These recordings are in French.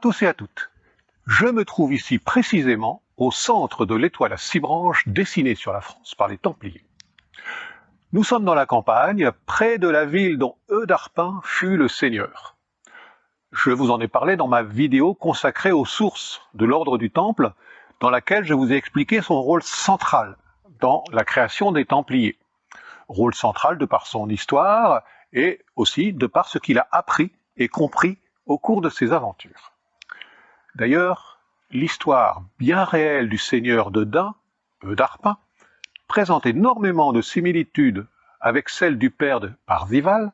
tous et à toutes. Je me trouve ici précisément au centre de l'étoile à six branches dessinée sur la France par les Templiers. Nous sommes dans la campagne, près de la ville dont Eudarpin fut le seigneur. Je vous en ai parlé dans ma vidéo consacrée aux sources de l'ordre du Temple, dans laquelle je vous ai expliqué son rôle central dans la création des Templiers. Rôle central de par son histoire et aussi de par ce qu'il a appris et compris au cours de ses aventures. D'ailleurs, l'histoire bien réelle du seigneur de Dain, Eudarpin, présente énormément de similitudes avec celle du père de Parzival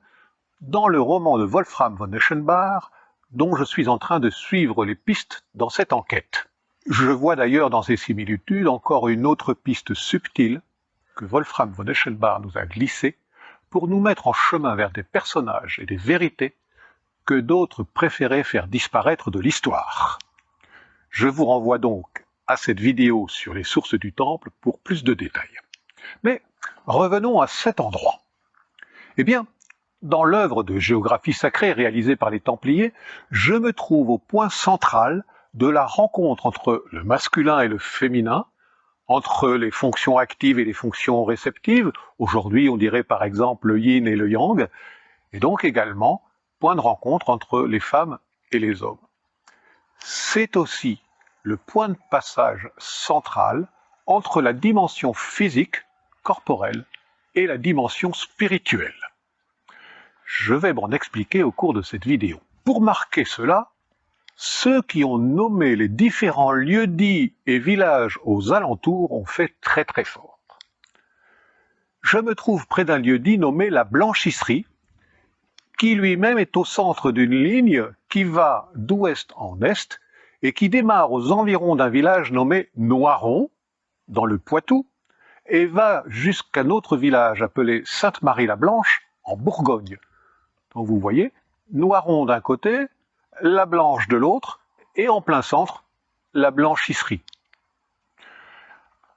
dans le roman de Wolfram von Eschenbach, dont je suis en train de suivre les pistes dans cette enquête. Je vois d'ailleurs dans ces similitudes encore une autre piste subtile que Wolfram von Eschenbach nous a glissée pour nous mettre en chemin vers des personnages et des vérités que d'autres préféraient faire disparaître de l'histoire. Je vous renvoie donc à cette vidéo sur les sources du temple pour plus de détails. Mais revenons à cet endroit. Eh bien, dans l'œuvre de géographie sacrée réalisée par les Templiers, je me trouve au point central de la rencontre entre le masculin et le féminin, entre les fonctions actives et les fonctions réceptives, aujourd'hui on dirait par exemple le yin et le yang, et donc également point de rencontre entre les femmes et les hommes. C'est aussi le point de passage central entre la dimension physique, corporelle, et la dimension spirituelle. Je vais m'en expliquer au cours de cette vidéo. Pour marquer cela, ceux qui ont nommé les différents lieux-dits et villages aux alentours ont fait très très fort. Je me trouve près d'un lieu-dit nommé la Blanchisserie, qui lui-même est au centre d'une ligne qui va d'ouest en est et qui démarre aux environs d'un village nommé Noiron, dans le Poitou, et va jusqu'à un autre village appelé Sainte-Marie-la-Blanche, en Bourgogne. Donc vous voyez, Noiron d'un côté, la blanche de l'autre, et en plein centre, la blanchisserie.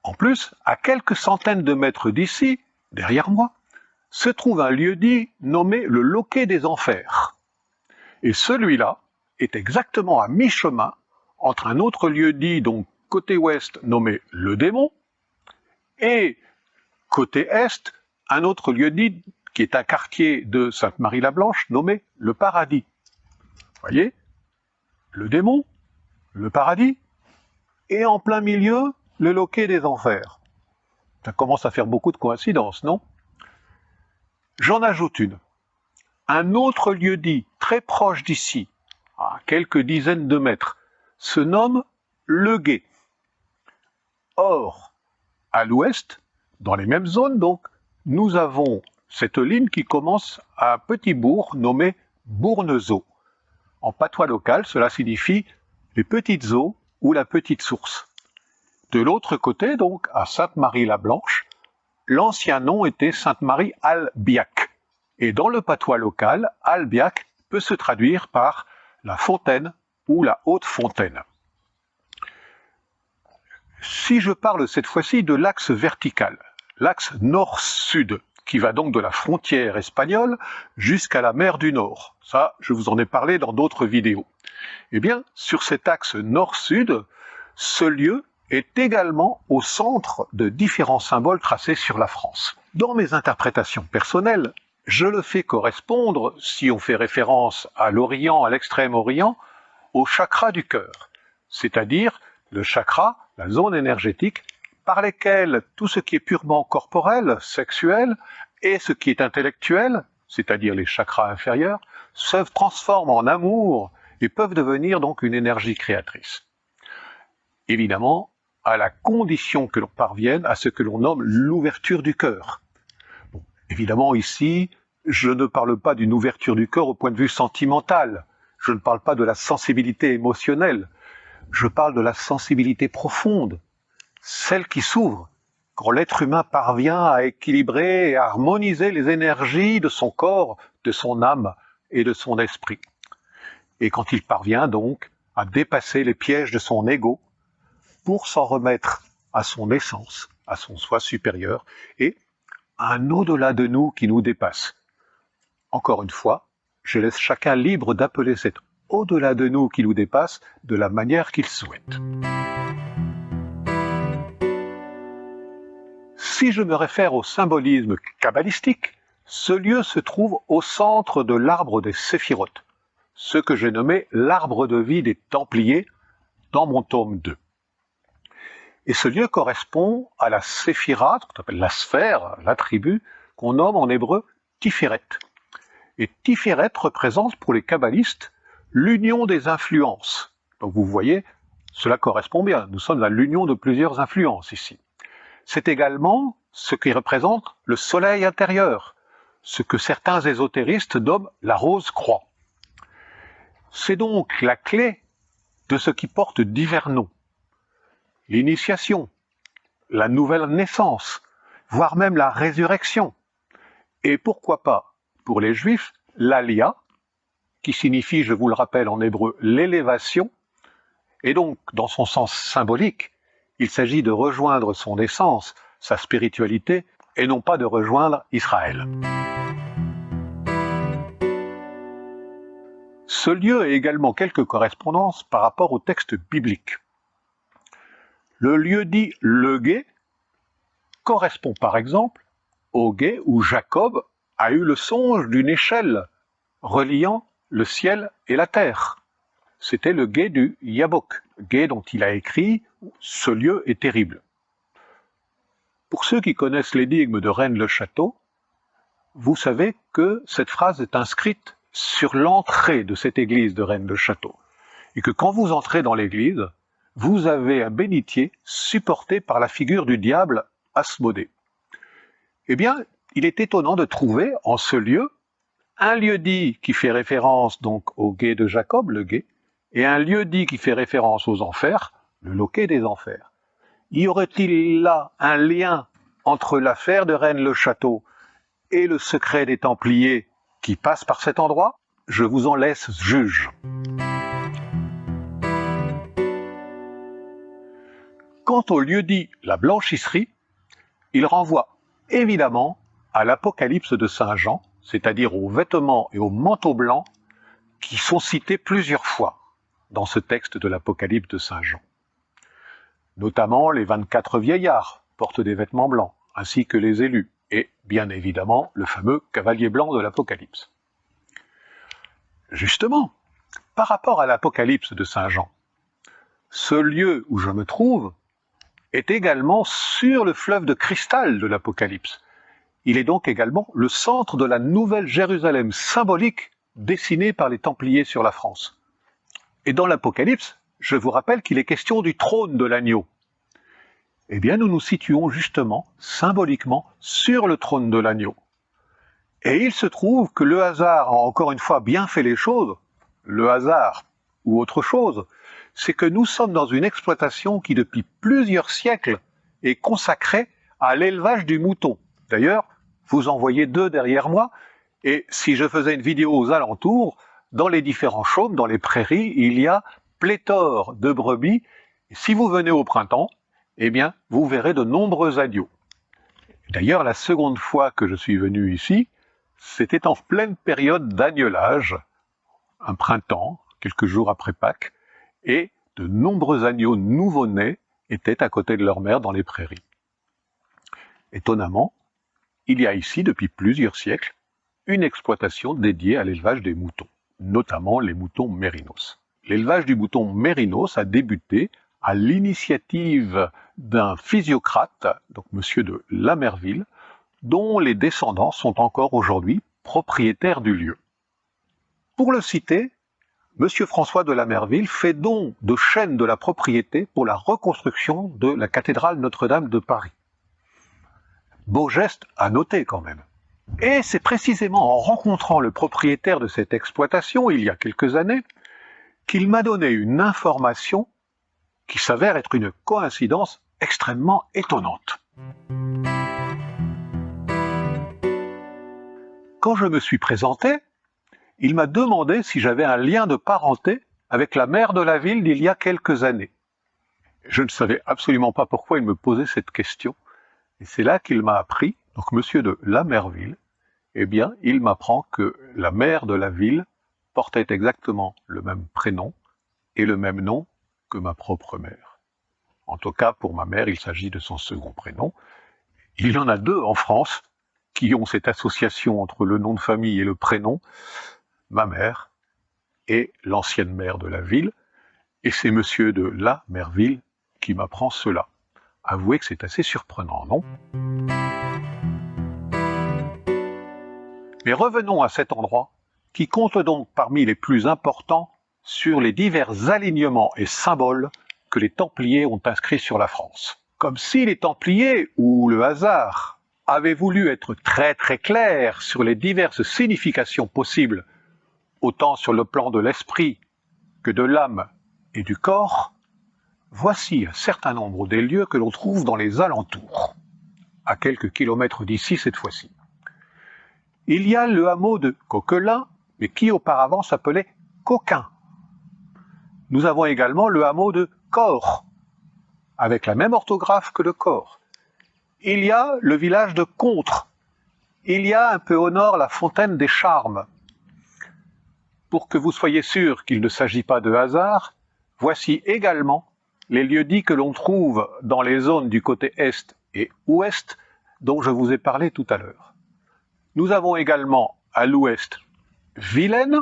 En plus, à quelques centaines de mètres d'ici, derrière moi, se trouve un lieu-dit nommé le Loquet des Enfers. Et celui-là est exactement à mi-chemin entre un autre lieu-dit, donc côté ouest, nommé le Démon, et côté est, un autre lieu-dit qui est un quartier de Sainte-Marie-la-Blanche nommé le Paradis voyez Le démon, le paradis, et en plein milieu, le loquet des enfers. Ça commence à faire beaucoup de coïncidences, non? J'en ajoute une. Un autre lieu dit, très proche d'ici, à quelques dizaines de mètres, se nomme Le Guet. Or, à l'ouest, dans les mêmes zones donc, nous avons cette ligne qui commence à un petit bourg nommé Bournezeau. En patois local, cela signifie les petites eaux ou la petite source. De l'autre côté, donc, à Sainte-Marie-la-Blanche, l'ancien nom était Sainte-Marie-Albiac. Et dans le patois local, Albiac peut se traduire par la fontaine ou la haute fontaine. Si je parle cette fois-ci de l'axe vertical, l'axe nord-sud, qui va donc de la frontière espagnole jusqu'à la mer du Nord. Ça, je vous en ai parlé dans d'autres vidéos. Eh bien, sur cet axe nord-sud, ce lieu est également au centre de différents symboles tracés sur la France. Dans mes interprétations personnelles, je le fais correspondre, si on fait référence à l'Orient, à l'extrême-Orient, au chakra du cœur, c'est-à-dire le chakra, la zone énergétique par lesquels tout ce qui est purement corporel, sexuel, et ce qui est intellectuel, c'est-à-dire les chakras inférieurs, se transforment en amour et peuvent devenir donc une énergie créatrice. Évidemment, à la condition que l'on parvienne à ce que l'on nomme l'ouverture du cœur. évidemment, ici, je ne parle pas d'une ouverture du cœur au point de vue sentimental, je ne parle pas de la sensibilité émotionnelle, je parle de la sensibilité profonde, celle qui s'ouvre quand l'être humain parvient à équilibrer et à harmoniser les énergies de son corps, de son âme et de son esprit. Et quand il parvient donc à dépasser les pièges de son ego pour s'en remettre à son essence, à son soi supérieur et à un au-delà de nous qui nous dépasse. Encore une fois, je laisse chacun libre d'appeler cet au-delà de nous, qui nous dépasse de la manière qu'il souhaite. Si je me réfère au symbolisme kabbalistique, ce lieu se trouve au centre de l'arbre des séphirotes, ce que j'ai nommé l'arbre de vie des Templiers dans mon tome 2. Et ce lieu correspond à la séphira, qu'on appelle la sphère, l'attribut, qu'on nomme en hébreu Tiferet. Et Tiferet représente pour les kabbalistes l'union des influences. Donc vous voyez, cela correspond bien. Nous sommes à l'union de plusieurs influences ici. C'est également ce qui représente le soleil intérieur, ce que certains ésotéristes nomment la rose croix. C'est donc la clé de ce qui porte divers noms. L'initiation, la nouvelle naissance, voire même la résurrection. Et pourquoi pas, pour les juifs, l'alia, qui signifie, je vous le rappelle en hébreu, l'élévation, et donc, dans son sens symbolique, il s'agit de rejoindre son essence, sa spiritualité, et non pas de rejoindre Israël. Ce lieu a également quelques correspondances par rapport au texte biblique. Le lieu dit le guet correspond par exemple au guet où Jacob a eu le songe d'une échelle reliant le ciel et la terre. C'était le guet du Yabok, guet dont il a écrit Ce lieu est terrible. Pour ceux qui connaissent l'énigme de Rennes-le-Château, vous savez que cette phrase est inscrite sur l'entrée de cette église de Rennes-le-Château. Et que quand vous entrez dans l'église, vous avez un bénitier supporté par la figure du diable Asmodée. Eh bien, il est étonnant de trouver en ce lieu un lieu dit qui fait référence donc au guet de Jacob, le guet, et un lieu dit qui fait référence aux enfers, le loquet des enfers. Y aurait-il là un lien entre l'affaire de Rennes-le-Château et le secret des Templiers qui passe par cet endroit? Je vous en laisse juge. Quant au lieu dit la blanchisserie, il renvoie évidemment à l'Apocalypse de Saint Jean, c'est-à-dire aux vêtements et aux manteaux blancs qui sont cités plusieurs fois dans ce texte de l'Apocalypse de Saint Jean. Notamment les 24 vieillards portent des vêtements blancs, ainsi que les élus, et bien évidemment le fameux cavalier blanc de l'Apocalypse. Justement, par rapport à l'Apocalypse de Saint Jean, ce lieu où je me trouve est également sur le fleuve de cristal de l'Apocalypse. Il est donc également le centre de la nouvelle Jérusalem symbolique dessinée par les Templiers sur la France. Et dans l'Apocalypse, je vous rappelle qu'il est question du trône de l'agneau. Eh bien, nous nous situons justement, symboliquement, sur le trône de l'agneau. Et il se trouve que le hasard a encore une fois bien fait les choses, le hasard ou autre chose, c'est que nous sommes dans une exploitation qui depuis plusieurs siècles est consacrée à l'élevage du mouton. D'ailleurs, vous en voyez deux derrière moi, et si je faisais une vidéo aux alentours, dans les différents chaumes, dans les prairies, il y a pléthore de brebis. si vous venez au printemps, eh bien, vous verrez de nombreux agneaux. D'ailleurs, la seconde fois que je suis venu ici, c'était en pleine période d'agnelage, un printemps, quelques jours après Pâques, et de nombreux agneaux nouveau-nés étaient à côté de leur mère dans les prairies. Étonnamment, il y a ici, depuis plusieurs siècles, une exploitation dédiée à l'élevage des moutons, notamment les moutons mérinos. L'élevage du mouton mérinos a débuté à l'initiative d'un physiocrate, donc monsieur de Lamerville, dont les descendants sont encore aujourd'hui propriétaires du lieu. Pour le citer, Monsieur François de Lamerville fait don de chaînes de la propriété pour la reconstruction de la cathédrale Notre-Dame de Paris. Beau geste à noter quand même. Et c'est précisément en rencontrant le propriétaire de cette exploitation il y a quelques années qu'il m'a donné une information qui s'avère être une coïncidence extrêmement étonnante. Quand je me suis présenté, il m'a demandé si j'avais un lien de parenté avec la maire de la ville d'il y a quelques années. Je ne savais absolument pas pourquoi il me posait cette question, et c'est là qu'il m'a appris, donc monsieur de Lamerville, eh bien, il m'apprend que la maire de la ville portait exactement le même prénom et le même nom que ma propre mère. En tout cas, pour ma mère, il s'agit de son second prénom. Il y en a deux en France qui ont cette association entre le nom de famille et le prénom, ma mère et l'ancienne mère de la ville, et c'est monsieur de la Merville qui m'apprend cela. Avouez que c'est assez surprenant, non? Mais revenons à cet endroit qui compte donc parmi les plus importants sur les divers alignements et symboles que les Templiers ont inscrits sur la France. Comme si les Templiers, ou le hasard, avaient voulu être très très clairs sur les diverses significations possibles, autant sur le plan de l'esprit que de l'âme et du corps, voici un certain nombre des lieux que l'on trouve dans les alentours, à quelques kilomètres d'ici cette fois-ci. Il y a le hameau de Coquelin, mais qui auparavant s'appelait Coquin. Nous avons également le hameau de Corps, avec la même orthographe que le corps. Il y a le village de Contre. Il y a un peu au nord la fontaine des Charmes. Pour que vous soyez sûr qu'il ne s'agit pas de hasard, voici également les lieux-dits que l'on trouve dans les zones du côté est et ouest dont je vous ai parlé tout à l'heure. Nous avons également à l'ouest Vilaine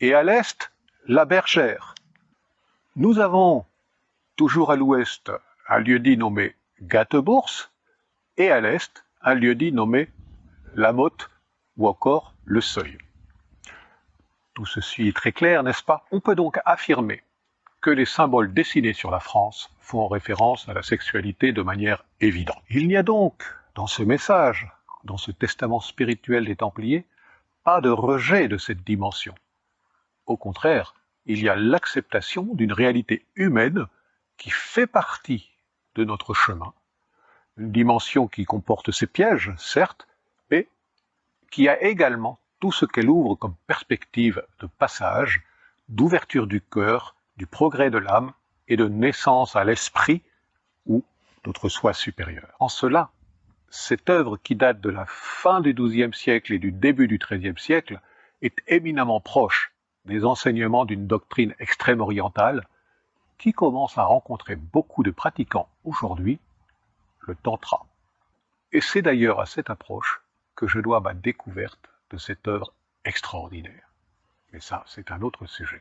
et à l'est la Bergère. Nous avons toujours à l'ouest un lieu-dit nommé Gattebourse et à l'est un lieu-dit nommé La Motte ou encore Le Seuil. Tout ceci est très clair, n'est-ce pas? On peut donc affirmer que les symboles dessinés sur la France font référence à la sexualité de manière évidente. Il n'y a donc dans ce message dans ce testament spirituel des Templiers, pas de rejet de cette dimension. Au contraire, il y a l'acceptation d'une réalité humaine qui fait partie de notre chemin, une dimension qui comporte ses pièges, certes, mais qui a également tout ce qu'elle ouvre comme perspective de passage, d'ouverture du cœur, du progrès de l'âme et de naissance à l'esprit ou notre soi supérieur. En cela, cette œuvre qui date de la fin du XIIe siècle et du début du XIIIe siècle est éminemment proche des enseignements d'une doctrine extrême orientale qui commence à rencontrer beaucoup de pratiquants aujourd'hui, le Tantra. Et c'est d'ailleurs à cette approche que je dois ma découverte de cette œuvre extraordinaire. Mais ça, c'est un autre sujet.